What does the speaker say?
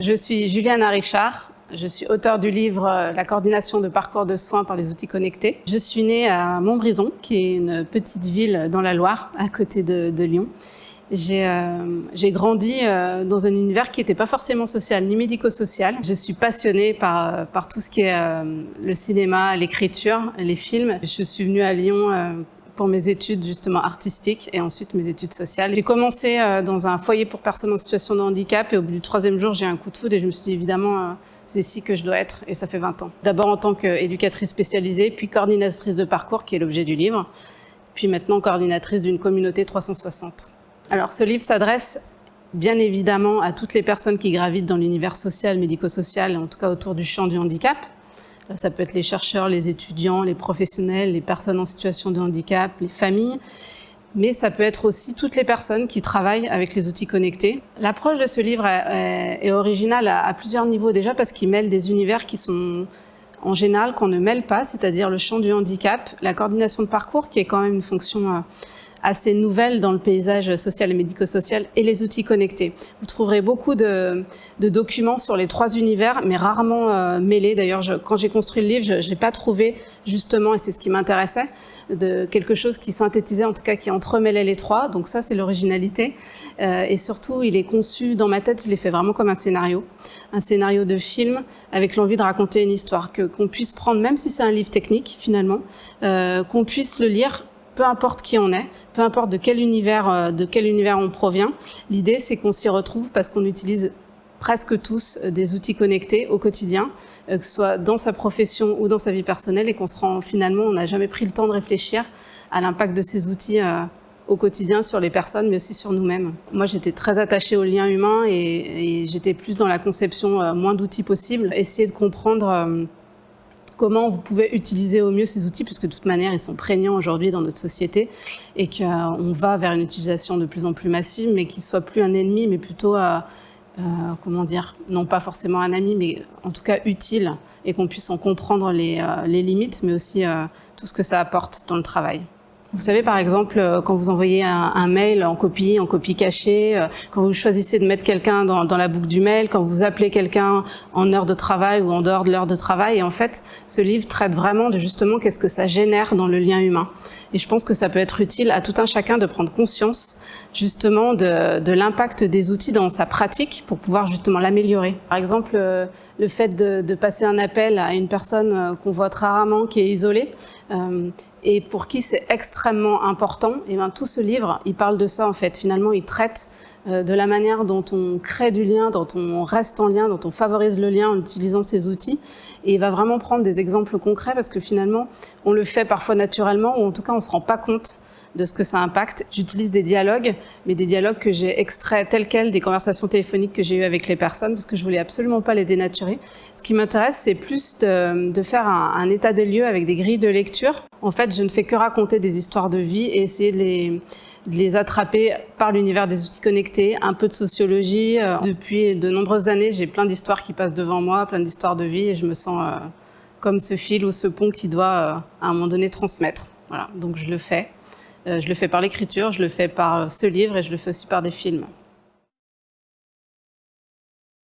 Je suis Juliane Richard. Je suis auteure du livre euh, La coordination de parcours de soins par les outils connectés. Je suis née à Montbrison, qui est une petite ville dans la Loire, à côté de, Lyon. Euh, j'ai grandi euh, dans un univers qui n'était pas forcément social ni médico-social. Je suis passionnée par, par tout ce qui est le cinéma, l'écriture, les films. Je suis venue à Lyon pour mes études justement artistiques et ensuite mes études sociales. J'ai commencé euh, dans un foyer pour personnes en situation de handicap et au bout du troisième jour, j'ai un coup de foudre et je me suis dit évidemment, euh, c'est ici que je dois être et ça fait 20 ans. D'abord en tant qu'éducatrice spécialisée, puis coordinatrice de parcours qui est l'objet du livre, puis maintenant coordinatrice d'une communauté 360. Alors ce livre s'adresse bien évidemment à toutes les personnes qui gravitent dans l'univers social, médico-social, en tout cas autour du champ du handicap, ça peut être les chercheurs, les étudiants, les professionnels, les personnes en situation de handicap, les familles, mais ça peut être aussi toutes les personnes qui travaillent avec les outils connectés. L'approche de ce livre est, originale à, plusieurs niveaux déjà parce qu'il mêle des univers qui sont en général qu'on ne mêle pas, c'est-à-dire le champ du handicap, la coordination de parcours qui est quand même une fonction euh, assez nouvelle dans le paysage social et médico-social et les outils connectés. Vous trouverez beaucoup de, documents sur les trois univers, mais rarement euh, mêlés. D'ailleurs, quand j'ai construit le livre, je n'ai pas trouvé justement, et c'est ce qui m'intéressait, de quelque chose qui synthétisait, en tout cas qui entremêlait les trois. Donc ça, c'est l'originalité. Euh, et surtout, il est conçu dans ma tête, je l'ai fait vraiment comme un scénario, un scénario de film avec l'envie de raconter une histoire, qu'on puisse prendre, même si c'est un livre technique finalement, euh, qu'on puisse le lire peu importe qui on est, peu importe de quel univers, euh, de quel univers on provient. L'idée, c'est qu'on s'y retrouve parce qu'on utilise presque tous euh, des outils connectés au quotidien, euh, que ce soit dans sa profession ou dans sa vie personnelle, et qu'on se rend finalement, on n'a jamais pris le temps de réfléchir à l'impact de ces outils au quotidien sur les personnes, mais aussi sur nous-mêmes. Moi, j'étais très attachée au lien humain et, et j'étais plus dans la conception moins d'outils possibles, essayer de comprendre comment vous pouvez utiliser au mieux ces outils, puisque de toute manière, ils sont prégnants aujourd'hui dans notre société et qu'on va vers une utilisation de plus en plus massive, mais qu'ils ne soient plus un ennemi, mais plutôt, euh, euh, comment dire, non pas forcément un ami, mais en tout cas utile, et qu'on puisse en comprendre les, euh, limites, mais aussi tout ce que ça apporte dans le travail. Vous savez, par exemple, euh, quand vous envoyez un, mail en copie, en copie cachée, euh, quand vous choisissez de mettre quelqu'un dans, la boucle du mail, quand vous appelez quelqu'un en heure de travail ou en dehors de l'heure de travail, et en fait, ce livre traite vraiment de justement qu'est-ce que ça génère dans le lien humain. Et je pense que ça peut être utile à tout un chacun de prendre conscience justement de, l'impact des outils dans sa pratique pour pouvoir justement l'améliorer. Par exemple, euh, le fait de, passer un appel à une personne qu'on voit très rarement, qui est isolée, et pour qui c'est extrêmement important, et bien tout ce livre, il parle de ça en fait. Finalement, il traite euh, de la manière dont on crée du lien, dont on reste en lien, dont on favorise le lien en utilisant ces outils. Et il va vraiment prendre des exemples concrets parce que finalement, on le fait parfois naturellement ou en tout cas, on ne se rend pas compte de ce que ça impacte. J'utilise des dialogues, mais des dialogues que j'ai extraits tels quels des conversations téléphoniques que j'ai eues avec les personnes, parce que je voulais absolument pas les dénaturer. Ce qui m'intéresse, c'est plus de, faire un, état des lieux avec des grilles de lecture. En fait, je ne fais que raconter des histoires de vie et essayer de les, les attraper par l'univers des outils connectés, un peu de sociologie. Euh, depuis de nombreuses années, j'ai plein d'histoires qui passent devant moi, plein d'histoires de vie, et je me sens euh, comme ce fil ou ce pont qui doit, euh, à un moment donné, transmettre. Voilà, donc je le fais. Euh, je le fais par l'écriture, je le fais par ce livre et je le fais aussi par des films.